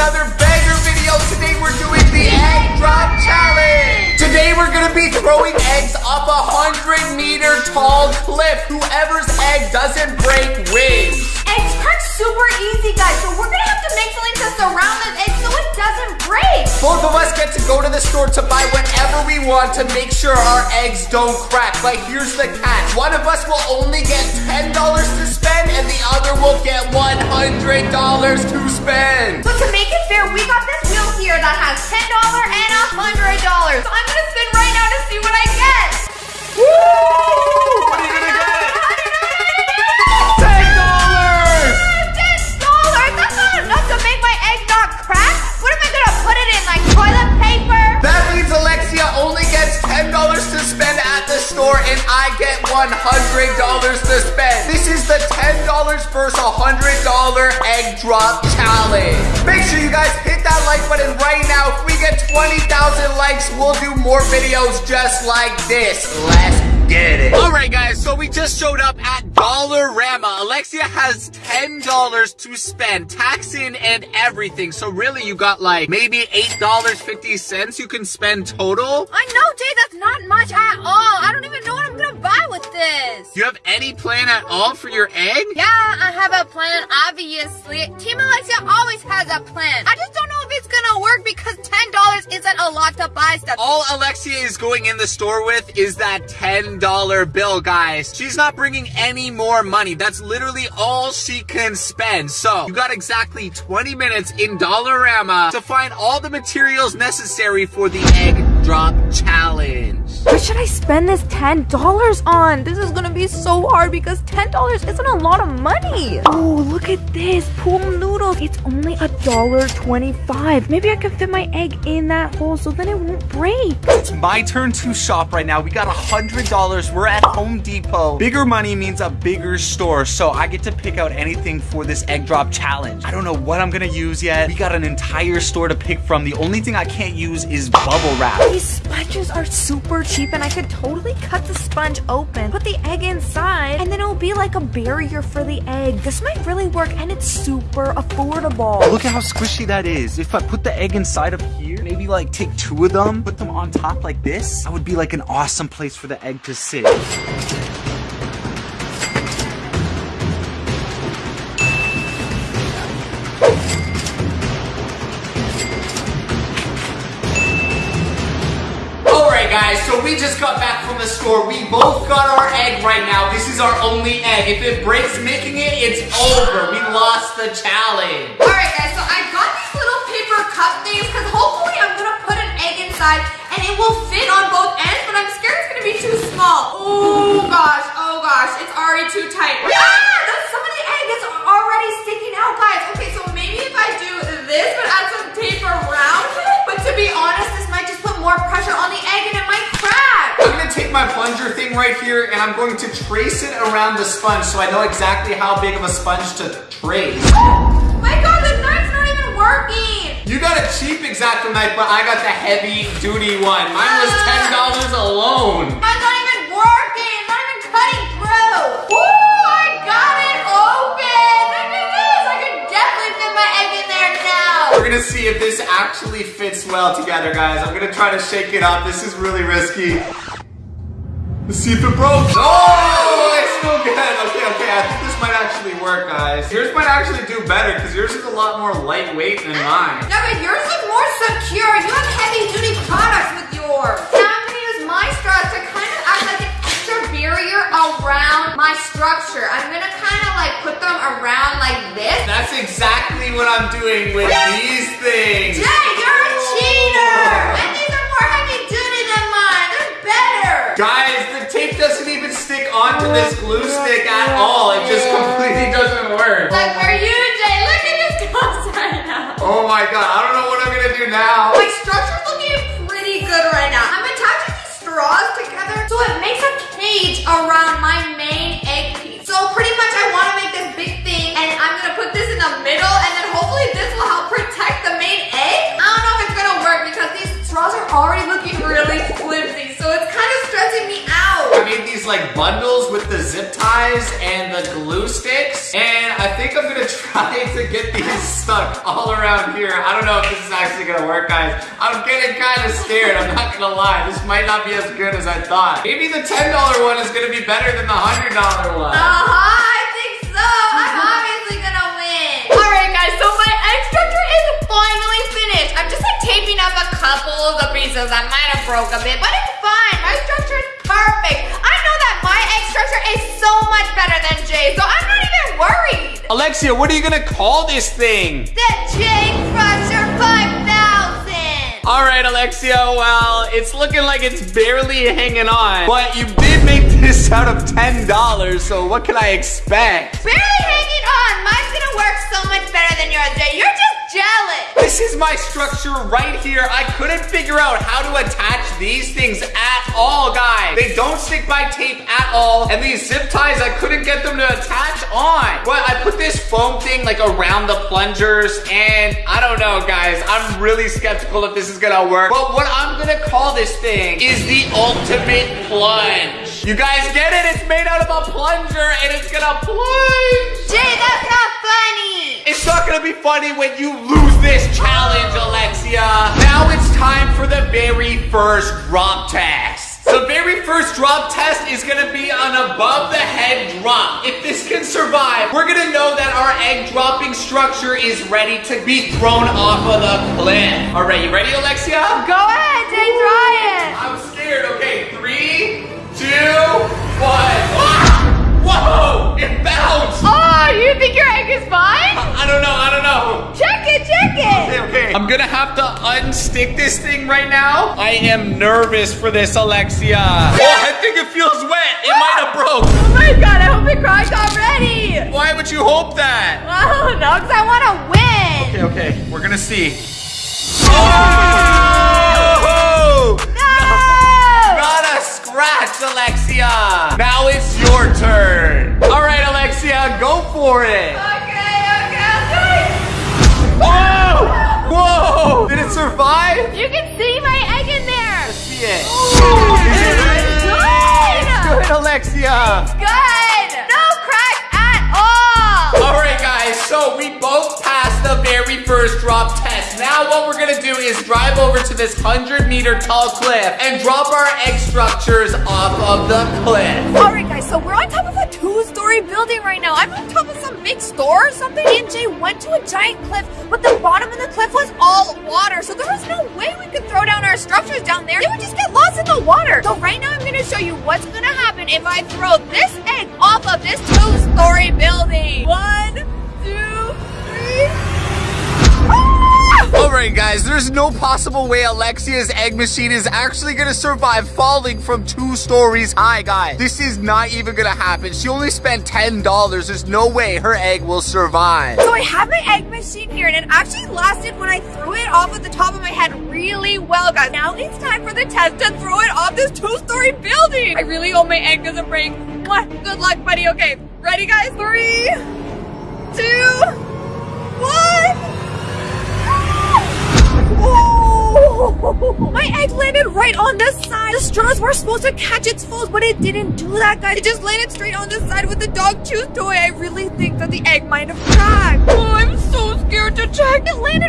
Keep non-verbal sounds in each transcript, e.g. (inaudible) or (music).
another banger video. Today we're doing the egg drop challenge. Today we're gonna be throwing eggs off a hundred meter tall cliff. Whoever's egg doesn't break wins. Super easy, guys. So we're gonna have to make something to surround this egg so it doesn't break. Both of us get to go to the store to buy whatever we want to make sure our eggs don't crack. But here's the catch. One of us will only get $10 to spend and the other will get $100 to spend. So to make it fair, we got this wheel here that has $10 and $100. So I'm gonna spin right now to see what I get. Woo! 20,000 likes, we'll do more videos just like this. Let's get it. All right, guys, so we just showed up at Dollarama. Alexia has $10 to spend, tax in and everything. So really, you got like maybe $8.50 you can spend total. I know, Jay, that's not much at all. I don't even know what I'm gonna buy with this. Do you have any plan at all for your egg? Yeah, I have a plan, obviously. Team Alexia always has a plan. I just buy stuff. All Alexia is going in the store with is that $10 bill, guys. She's not bringing any more money. That's literally all she can spend. So, you got exactly 20 minutes in Dollarama to find all the materials necessary for the egg drop challenge. What should I spend this $10 on? This is gonna be so hard because $10 isn't a lot of money. Oh, look at this. Pool noodles. It's only a dollar twenty-five. Maybe I can fit my egg in that hole so then it won't break. It's my turn to shop right now. We got a $100. We're at Home Depot. Bigger money means a bigger store, so I get to pick out anything for this egg drop challenge. I don't know what I'm gonna use yet. We got an entire store to pick from. The only thing I can't use is bubble wrap. These sponges are super cheap and I could totally cut the sponge open, put the egg inside, and then it'll be like a barrier for the egg. This might really work and it's super affordable. Look at how squishy that is. If I put the egg inside of here, maybe like take two of them, put them on top like this, that would be like an awesome place for the egg to sit. We just got back from the store. We both got our egg right now. This is our only egg. If it breaks making it, it's over. We lost the challenge. Alright guys, so I got these little paper cup things because hopefully I'm gonna put an egg inside and it will fit on both ends, but I'm scared it's gonna be too small. Oh gosh, oh gosh, it's already too tight. Ah, that's some of the egg is already sticking out, guys. Okay, so maybe if I do this, but add some right here and I'm going to trace it around the sponge so I know exactly how big of a sponge to trace. My god, the knife's not even working. You got a cheap X-Acto knife, but I got the heavy duty one. Mine was uh, $10 alone. Mine's not even working. It's not even cutting through. Woo! I got it open. Look at this. I could definitely fit my egg in there now. We're gonna see if this actually fits well together, guys. I'm gonna try to shake it up. This is really risky. Let's see if it broke. Oh, it's still good. Okay, okay. I think this might actually work, guys. Yours might actually do better because yours is a lot more lightweight than mine. Yeah, but yours is more secure. You have heavy duty products with yours. Now I'm gonna use my straw to kind of act like an extra barrier around my structure. I'm gonna kind of like put them around like this. That's exactly what I'm doing with these things. Jay, you're a cheater! Oh. And these are more heavy duty than mine. They're better. Guys, onto this glue stick at all. It just completely doesn't work. Like for you, Jay, look at this goes (laughs) right now. Oh my god, I don't know what I'm gonna do now. My structure's like bundles with the zip ties and the glue sticks, and I think I'm gonna (laughs) try to get these stuck all around here. I don't know if this is actually gonna work, guys. I'm getting kind of scared, I'm not gonna lie. This might not be as good as I thought. Maybe the $10 one is gonna be better than the $100 one. Uh-huh, I think so. I'm obviously gonna win. Alright guys, so my egg structure is finally finished. I'm just like taping up a couple of the pieces that might have broke a bit, but it's fine. My structure is perfect. I know that my egg structure is so much better than Jay's, so I'm not even worried. Alexia, what are you gonna call this thing? The Jay Crusher 5000. All right, Alexia, well, it's looking like it's barely hanging on, but you did make this out of $10, so what can I expect? Barely hanging on. Mine's gonna work so much better than yours, Jay. You're just jealous. This is my structure right here. I couldn't figure out how to attach these things at all, guys. They don't stick by tape at all, and these zip ties, I couldn't get them to attach on. But I put this foam thing like around the plungers, and I don't know, guys. I'm really skeptical if this is gonna work. But what I'm gonna call this thing is the ultimate plunge. You guys get it? It's made out of a plunger, and it's gonna plunge. Be funny when you lose this challenge, Alexia. Now it's time for the very first drop test. The very first drop test is gonna be an above the head drop. If this can survive, we're gonna know that our egg dropping structure is ready to be thrown off of the cliff. All right, you ready, Alexia? Go ahead, have to unstick this thing right now. I am nervous for this, Alexia. Oh, I think it feels wet. It might have broke. Oh my god, I hope it cracked already. Why would you hope that? Oh, I don't because I want to win. Okay, okay. We're gonna see. Oh! No. Not a scratch, Alexia. Now it's your turn. All right, Alexia, go for it. You can see my egg in there. See it. It's good. Good, Alexia. Good. No cracks at all. All right, guys, so we both passed the very first drop test. Now what we're gonna do is drive over to this 100 meter tall cliff and drop our egg structures off of the cliff. All right, guys, so we're on top of a two-story building right now. I'm on top of some big store or something. Me and Jay went to a giant cliff, but the bottom of the cliff was all water, so there was no way we could throw down our structures down there. They would just get lost in the water. So right now, I'm gonna show you what's gonna happen if I throw this egg off of this two-story building. One, two, three. Ah! All right, guys, there's no possible way Alexia's egg machine is actually gonna survive falling from two stories high, guys. This is not even gonna happen. She only spent $10. There's no way her egg will survive. So I have my egg machine here, and it actually lasted when I threw it off at the top of my head really well, guys. Now it's time for the test to throw it off this two-story building. I really hope my egg doesn't break. Good luck, buddy. Okay, ready, guys? Three, two, one. My egg landed right on the side. The straws were supposed to catch its foes, but it didn't do that, guys. It just landed straight on the side with the dog chews toy. I really think that the egg might have cracked. Oh, I'm so scared to check. It landed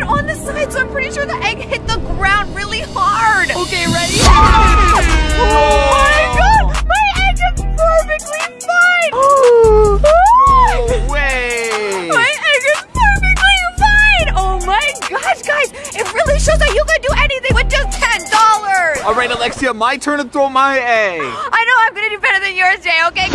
my turn to throw my egg. I know I'm gonna do better than yours, Jay, okay?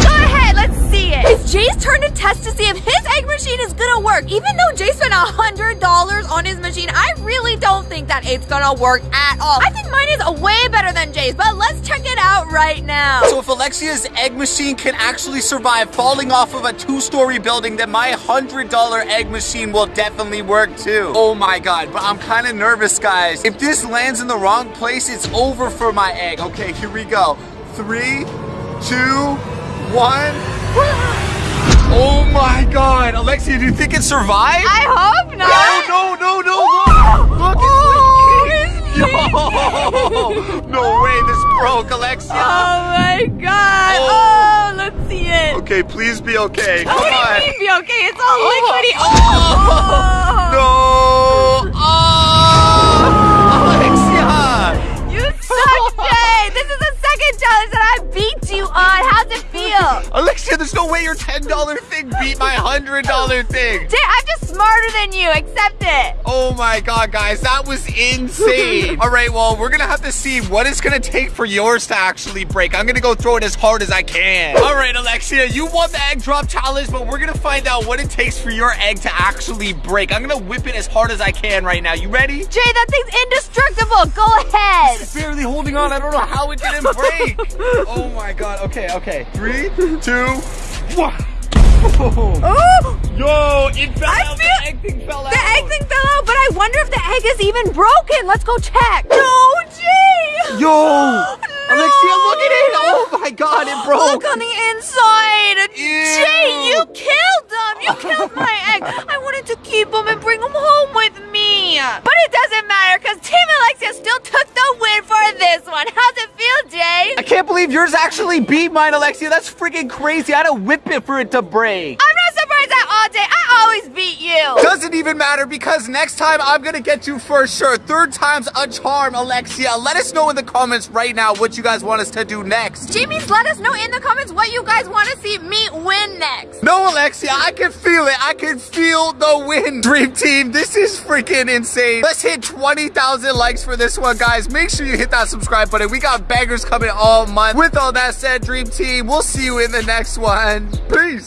It's Jay's turn to test to see if his egg machine is gonna work. Even though Jay spent a $100 on his machine, I really don't think that it's gonna work at all. I think mine is way better than Jay's, but let's check it out right now. So if Alexia's egg machine can actually survive falling off of a two-story building, then my $100 egg machine will definitely work too. Oh my god, but I'm kind of nervous, guys. If this lands in the wrong place, it's over for my egg. Okay, here we go. Three, two, one. Oh my god, Alexia, do you think it survived? I hope not. No, no, no, no, look! Oh, look, Oh! Yo! No way, this broke, Alexia! Oh my god. Oh. Oh, let's see it. Okay, please be okay. Come What on. do you mean be okay? It's all liquidy. Oh, (laughs) Oh, No! Oh! Alexia, there's no way your $10 thing beat my $100 thing. I'm just smarter than you. Accept it. Oh my god, guys, that was insane. (laughs) All right, well, we're gonna have to see what it's gonna take for yours to actually break. I'm gonna go throw it as hard as I can. All right, Alexia, you won the egg drop challenge, but we're gonna find out what it takes for your egg to actually break. I'm gonna whip it as hard as I can right now. You ready? Jay, that thing's indestructible. Go ahead. Barely holding on. I don't know how it didn't break. (laughs) oh my god. Okay, okay. Three, two, one. Oh, Yo, it fell I out. feel- the egg thing fell out. the egg thing fell out, but I wonder if the egg is even broken. Let's go check. No, Jay. Yo! (gasps) Alexia, look at it! Oh my god, it broke! Look on the inside. Ew. Jay, you killed them. You killed my egg. I wanted to keep them and bring them home with me. But it doesn't matter because Team Alexia still took the win for this one. How's it feel, Jay? I can't believe yours actually beat mine, Alexia. That's freaking crazy. I had to whip it for it to break. I'm you. Doesn't even matter because next time I'm gonna get you for sure. Third time's a charm, Alexia. Let us know in the comments right now what you guys want us to do next. Jimmy's let us know in the comments what you guys want to see me win next. No, Alexia, I can feel it. I can feel the win. Dream Team, this is freaking insane. Let's hit 20,000 likes for this one, guys. Make sure you hit that subscribe button. We got bangers coming all month. With all that said, Dream Team, we'll see you in the next one. Peace.